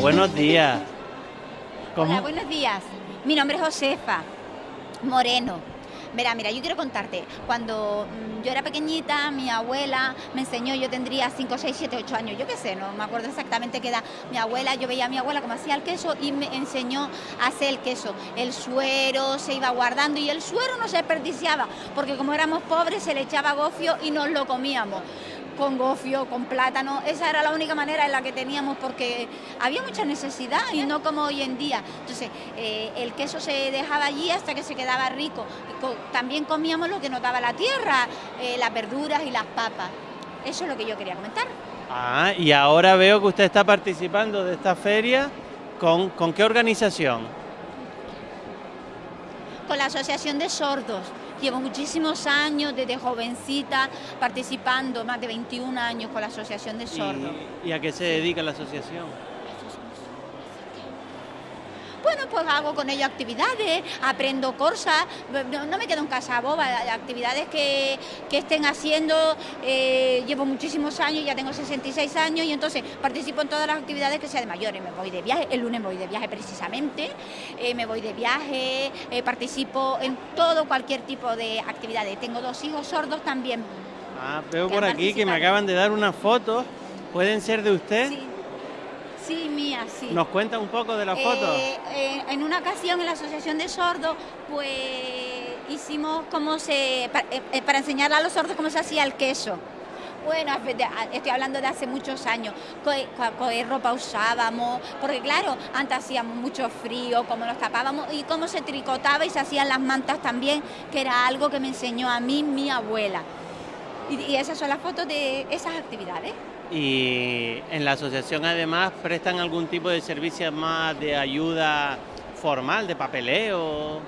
buenos días. Hola, buenos días. Mi nombre es Josefa Moreno. Mira, mira, yo quiero contarte, cuando mm, yo era pequeñita, mi abuela me enseñó, yo tendría 5, 6, 7, 8 años, yo qué sé, no me acuerdo exactamente qué edad, mi abuela, yo veía a mi abuela cómo hacía el queso y me enseñó a hacer el queso. El suero se iba guardando y el suero no se desperdiciaba, porque como éramos pobres se le echaba gofio y nos lo comíamos con gofio, con plátano, esa era la única manera en la que teníamos porque había mucha necesidad y no como hoy en día. Entonces, eh, el queso se dejaba allí hasta que se quedaba rico. también comíamos lo que nos daba la tierra, eh, las verduras y las papas. Eso es lo que yo quería comentar. Ah, y ahora veo que usted está participando de esta feria. ¿Con, con qué organización? Con la Asociación de Sordos Llevo muchísimos años, desde jovencita, participando, más de 21 años con la Asociación de Sordos. ¿Y, a qué se dedica la asociación? Bueno, pues hago con ellos actividades, aprendo cosas, no, me quedo en casa boba, actividades que, estén haciendo, eh, llevo muchísimos años, ya tengo 66 años y entonces participo en todas las actividades que sean de mayores, me voy de viaje, el lunes me voy de viaje precisamente, eh, me voy de viaje, eh, participo en todo, cualquier tipo de actividades, tengo dos hijos sordos también. Ah, veo por aquí que me acaban de dar unas fotos, ¿pueden ser de usted? Sí. Sí, mía, sí. ¿Nos cuenta un poco de la foto? Eh, eh, en una ocasión en la Asociación de Sordos, pues hicimos cómo se, eh, para, enseñarle a los sordos cómo se hacía el queso. Bueno, estoy hablando de hace muchos años, qué ropa usábamos, porque claro, antes hacíamos mucho frío, cómo nos tapábamos y cómo se tricotaba y se hacían las mantas también, que era algo que me enseñó a mí mi abuela. y esas son las fotos de esas actividades y en la asociación además prestan algún tipo de servicio más de ayuda formal, de papeleo.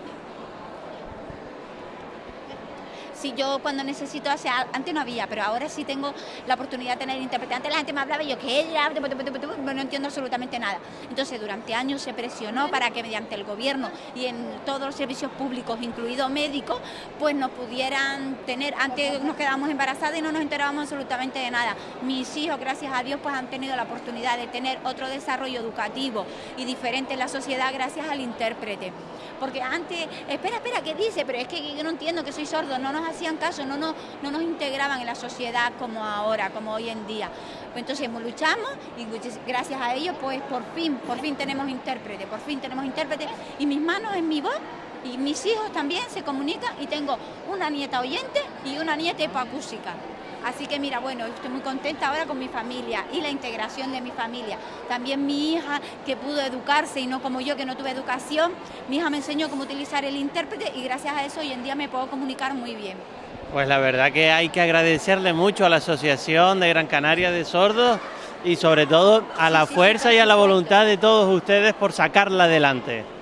Si yo cuando necesito hacer, antes no había, pero ahora sí tengo la oportunidad de tener intérprete. Antes la gente me hablaba y yo que ella, no entiendo absolutamente nada. Entonces durante años se presionó para que mediante el gobierno y en todos los servicios públicos, incluido médicos, pues nos pudieran tener, antes nos quedábamos embarazadas y no nos enterábamos absolutamente de nada. Mis hijos, gracias a Dios, pues han tenido la oportunidad de tener otro desarrollo educativo y diferente en la sociedad gracias al intérprete. Porque antes, espera, espera, ¿qué dice? Pero es que yo no entiendo que soy sordo, no nos hacían caso, no nos, no nos integraban en la sociedad como ahora, como hoy en día. Entonces luchamos y gracias a ellos pues por fin, por fin tenemos intérprete, por fin tenemos intérprete y mis manos en mi voz y mis hijos también se comunican y tengo una nieta oyente y una nieta hipoacúsica. Así que mira, bueno, estoy muy contenta ahora con mi familia y la integración de mi familia. También mi hija que pudo educarse y no como yo que no tuve educación, mi hija me enseñó cómo utilizar el intérprete y gracias a eso hoy en día me puedo comunicar muy bien. Pues la verdad que hay que agradecerle mucho a la Asociación de Gran Canaria de Sordos y sobre todo a la fuerza y a la voluntad de todos ustedes por sacarla adelante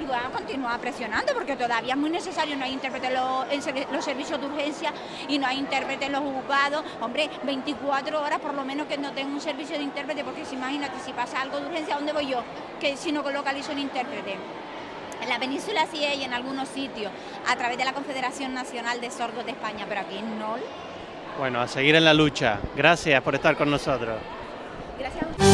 y van a continuar presionando porque todavía es muy necesario, no hay intérprete en los servicios de urgencia y no hay intérprete en los juzgados. Hombre, 24 horas por lo menos que no tengo un servicio de intérprete porque si imagínate, si pasa algo de urgencia, ¿a dónde voy yo? Que si no localizo un intérprete. En la península sí hay en algunos sitios, a través de la Confederación Nacional de Sordos de España, pero aquí no. Bueno, a seguir en la lucha. Gracias por estar con nosotros. Gracias a